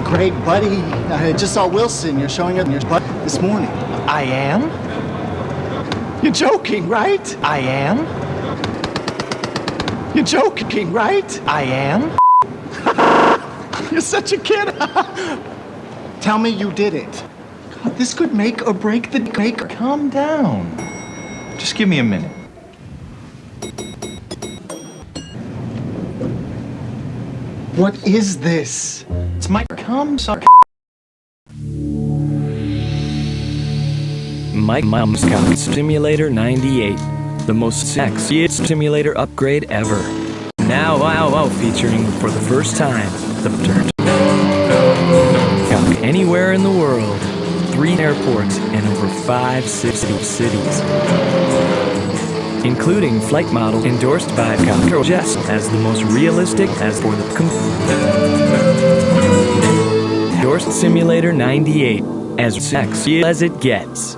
Great, buddy. I just saw Wilson. You're showing up in your butt this morning. I am? You're joking, right? I am? You're joking, right? I am? You're such a kid. Tell me you did it. God, this could make or break the maker. Calm down. Just give me a minute. What is this? It's my calm sorry. Mike Mom's Cock Stimulator 98. The most sexiest stimulator upgrade ever. Now, wow, wow, featuring for the first time the dirt. Anywhere in the world. Three airports and over five city cities. Including flight model endorsed by Cocker Jess as the most realistic as for the endorsed Simulator 98 as sexy as it gets.